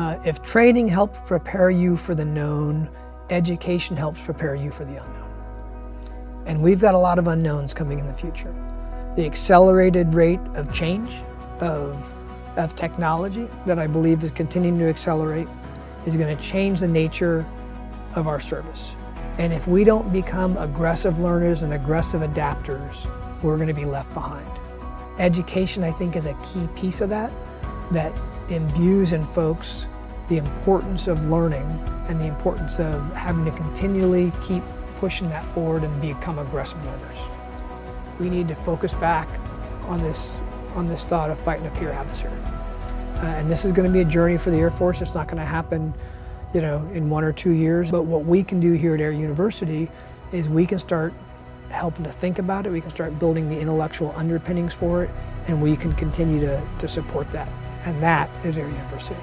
Uh, if training helps prepare you for the known, education helps prepare you for the unknown. And we've got a lot of unknowns coming in the future. The accelerated rate of change, of, of technology that I believe is continuing to accelerate, is going to change the nature of our service. And if we don't become aggressive learners and aggressive adapters, we're going to be left behind. Education, I think, is a key piece of that, that imbues in folks the importance of learning and the importance of having to continually keep pushing that forward and become aggressive learners. We need to focus back on this, on this thought of fighting a peer adversary. Uh, and this is going to be a journey for the Air Force. It's not going to happen, you know, in one or two years. But what we can do here at Air University is we can start helping to think about it, we can start building the intellectual underpinnings for it, and we can continue to, to support that. And that is Air University.